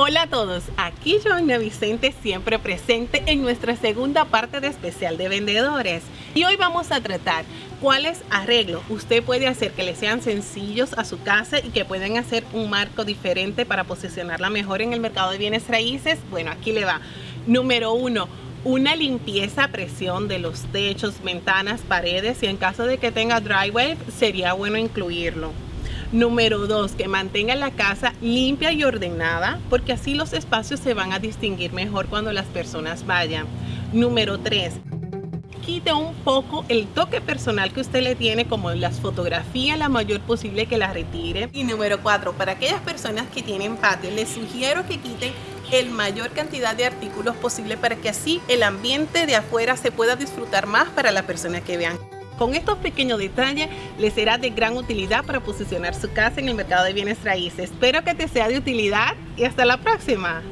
Hola a todos, aquí Joana Vicente siempre presente en nuestra segunda parte de especial de vendedores y hoy vamos a tratar cuáles arreglos usted puede hacer que le sean sencillos a su casa y que pueden hacer un marco diferente para posicionarla mejor en el mercado de bienes raíces. Bueno, aquí le va. Número uno, una limpieza a presión de los techos, ventanas, paredes y en caso de que tenga drywall sería bueno incluirlo. Número dos, que mantenga la casa limpia y ordenada, porque así los espacios se van a distinguir mejor cuando las personas vayan. Número tres, quite un poco el toque personal que usted le tiene, como las fotografías, la mayor posible que la retire. Y número cuatro, para aquellas personas que tienen patio, les sugiero que quiten el mayor cantidad de artículos posible para que así el ambiente de afuera se pueda disfrutar más para la persona que vean. Con estos pequeños detalles les será de gran utilidad para posicionar su casa en el mercado de bienes raíces. Espero que te sea de utilidad y hasta la próxima.